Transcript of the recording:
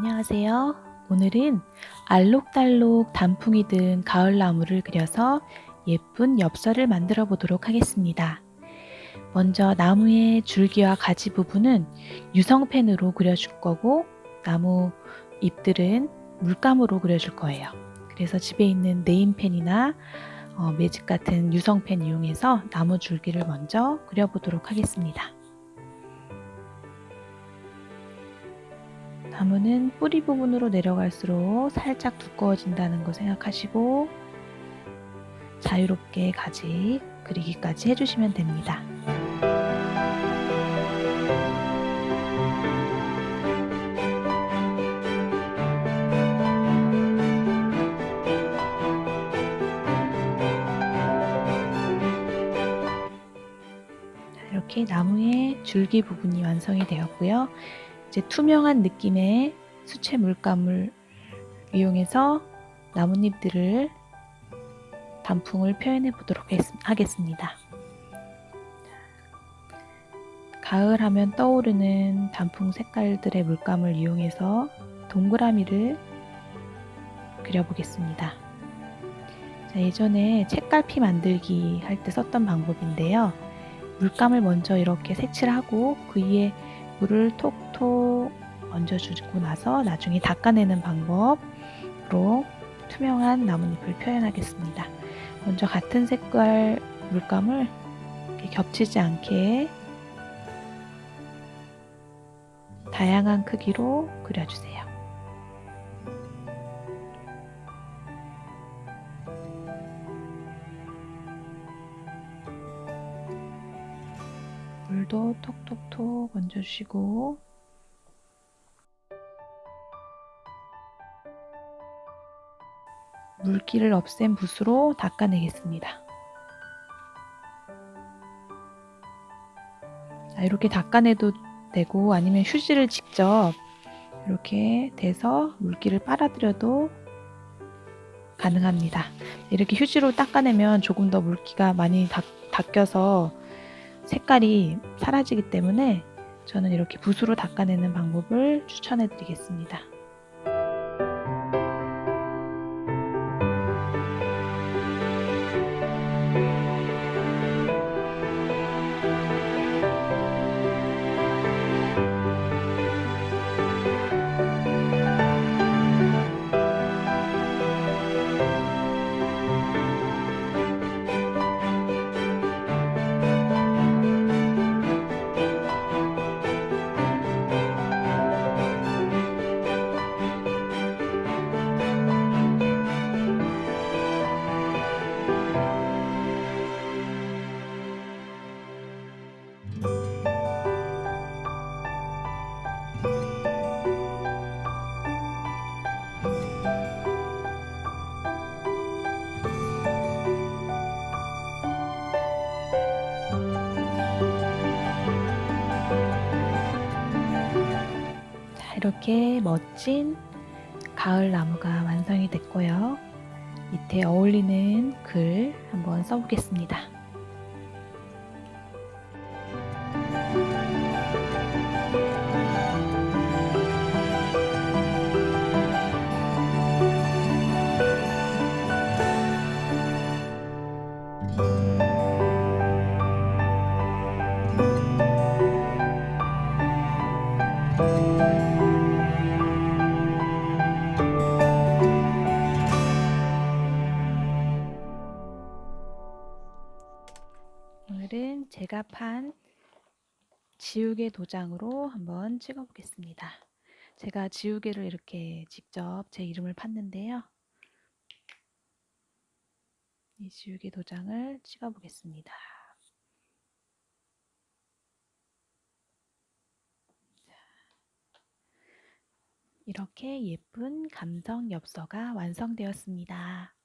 안녕하세요. 오늘은 알록달록 단풍이 든 가을나무를 그려서 예쁜 엽서를 만들어 보도록 하겠습니다. 먼저 나무의 줄기와 가지 부분은 유성펜으로 그려줄 거고 나무 잎들은 물감으로 그려줄 거예요. 그래서 집에 있는 네임펜이나 어, 매직 같은 유성펜 이용해서 나무 줄기를 먼저 그려보도록 하겠습니다. 나무는 뿌리 부분으로 내려갈수록 살짝 두꺼워진다는 거 생각하시고 자유롭게 가지 그리기까지 해주시면 됩니다. 이렇게 나무의 줄기 부분이 완성이 되었고요. 이제 투명한 느낌의 수채 물감을 이용해서 나뭇잎들을 단풍을 표현해 보도록 하겠습니다. 가을 하면 떠오르는 단풍 색깔들의 물감을 이용해서 동그라미를 그려보겠습니다. 자, 예전에 책갈피 만들기 할 때 썼던 방법인데요. 물감을 먼저 이렇게 색칠하고 그 위에 물을 톡 톡 얹어주고 나서 나중에 닦아내는 방법으로 투명한 나뭇잎을 표현하겠습니다. 먼저 같은 색깔 물감을 겹치지 않게 다양한 크기로 그려주세요. 물도 톡톡톡 얹어주시고 물기를 없앤 붓으로 닦아내겠습니다. 자, 이렇게 닦아내도 되고 아니면 휴지를 직접 이렇게 대서 물기를 빨아들여도 가능합니다. 이렇게 휴지로 닦아내면 조금 더 물기가 많이 닦, 닦여서 색깔이 사라지기 때문에 저는 이렇게 붓으로 닦아내는 방법을 추천해 드리겠습니다. 이렇게 멋진 가을 나무가 완성이 됐고요. 밑에 어울리는 글 한번 써보겠습니다. 제가 판 지우개 도장으로 한번 찍어 보겠습니다. 제가 지우개를 이렇게 직접 제 이름을 팠는데요. 이 지우개 도장을 찍어 보겠습니다. 이렇게 예쁜 감성 엽서가 완성되었습니다.